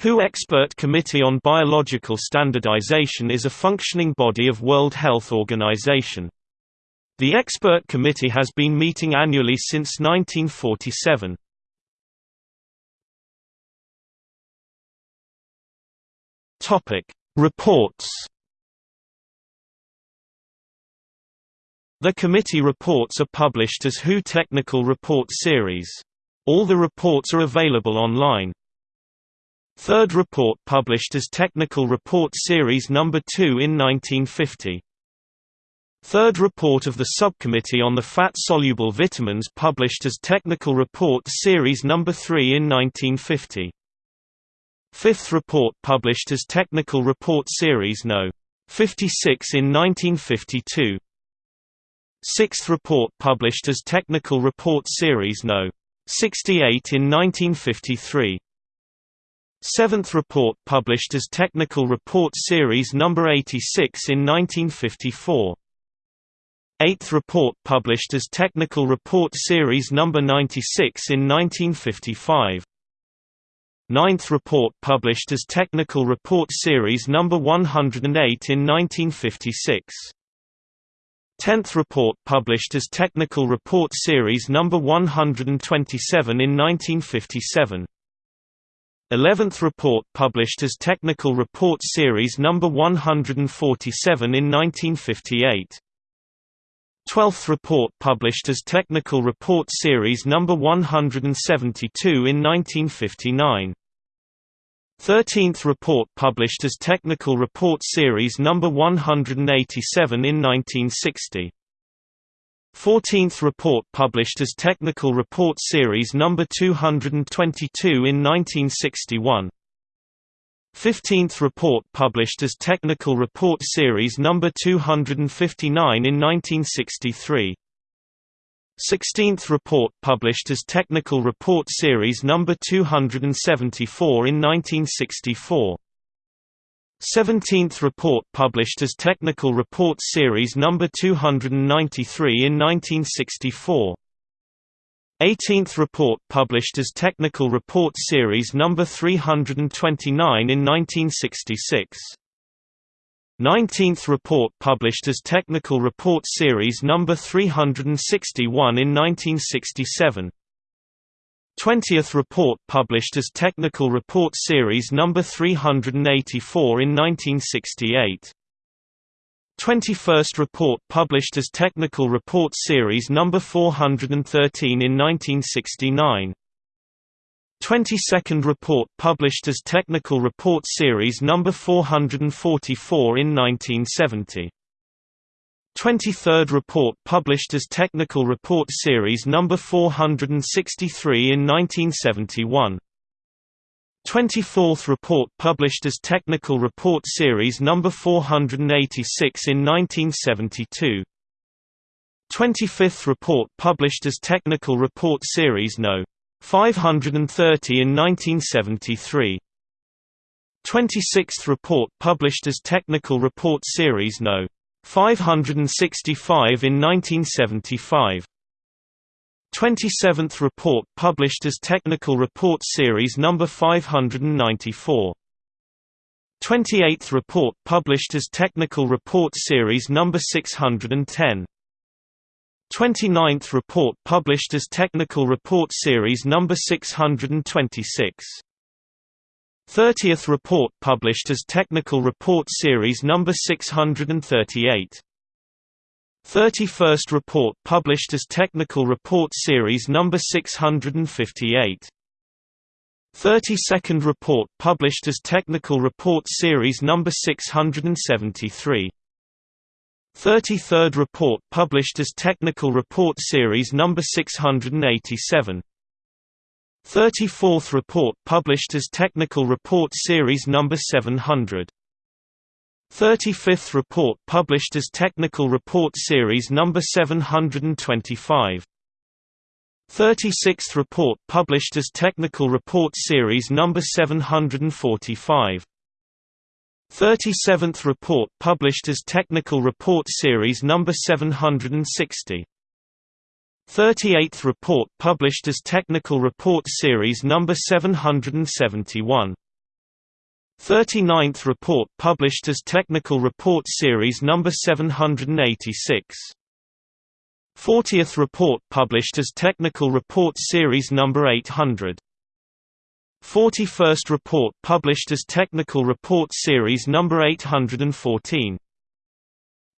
WHO Expert Committee on Biological Standardization is a functioning body of World Health Organization. The expert committee has been meeting annually since 1947. Topic: Reports. The committee reports are published as WHO Technical Report Series. All the reports are available online. Third report published as Technical Report Series No. 2 in 1950. Third report of the Subcommittee on the Fat-Soluble Vitamins published as Technical Report Series No. 3 in 1950. Fifth report published as Technical Report Series No. 56 in 1952. Sixth report published as Technical Report Series No. 68 in 1953. Seventh report published as Technical Report Series No. 86 in 1954. Eighth report published as Technical Report Series No. 96 in 1955. Ninth report published as Technical Report Series No. 108 in 1956. Tenth report published as Technical Report Series No. 127 in 1957. Eleventh report published as Technical Report Series No. 147 in 1958. Twelfth report published as Technical Report Series No. 172 in 1959. Thirteenth report published as Technical Report Series No. 187 in 1960. 14th report published as Technical Report Series No. 222 in 1961. 15th report published as Technical Report Series No. 259 in 1963. 16th report published as Technical Report Series No. 274 in 1964. 17th report published as Technical Report Series No. 293 in 1964. 18th report published as Technical Report Series No. 329 in 1966. 19th report published as Technical Report Series No. 361 in 1967. 20th report published as Technical Report Series No. 384 in 1968. 21st report published as Technical Report Series No. 413 in 1969. 22nd report published as Technical Report Series No. 444 in 1970. 23rd report published as Technical Report Series No. 463 in 1971. 24th report published as Technical Report Series No. 486 in 1972. 25th report published as Technical Report Series No. 530 in 1973. 26th report published as Technical Report Series No. 565 in 1975. 27th report published as Technical Report Series No. 594. 28th report published as Technical Report Series No. 610. 29th report published as Technical Report Series No. 626. 30th report published as Technical Report Series No. 638. 31st report published as Technical Report Series No. 658. 32nd report published as Technical Report Series No. 673. 33rd report published as Technical Report Series No. 687. 34th report published as Technical Report Series No. 700. 35th report published as Technical Report Series No. 725. 36th report published as Technical Report Series No. 745. 37th report published as Technical Report Series No. 760. 38th report published as Technical Report Series No. 771. 39th report published as Technical Report Series number 786. 40th report published as Technical Report Series number 800. 41st report published as Technical Report Series number 814.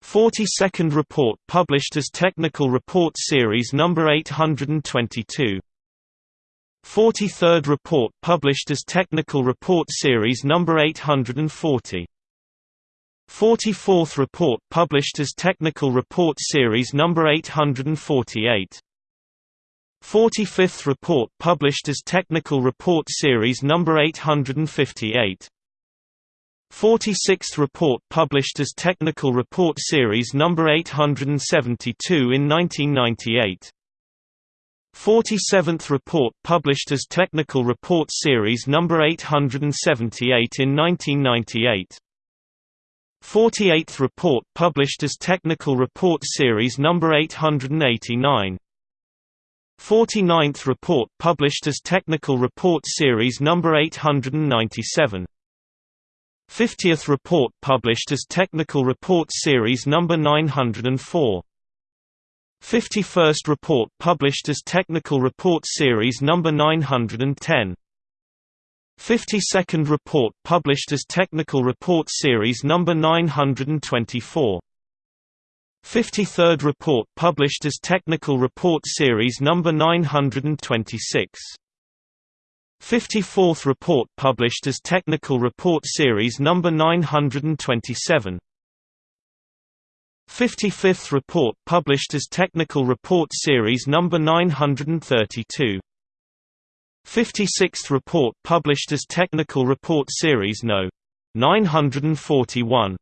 42nd report published as Technical Report Series number 822. 43rd report published as Technical Report Series number 840. 44th report published as Technical Report Series number 848. 45th report published as Technical Report Series number 858. 46th report published as Technical Report Series number 872 in 1998. 47th report published as Technical Report Series number 878 in 1998. 48th report published as Technical Report Series number 889. 49th report published as Technical Report Series number 897. 50th report published as Technical Report Series number 904. 51st report published as Technical Report Series number 910. 52nd report published as Technical Report Series number 924. 53rd report published as Technical Report Series number 926. 54th report published as Technical Report Series number 927. 55th report published as Technical Report Series number 932. 56th report published as Technical Report Series No. 941.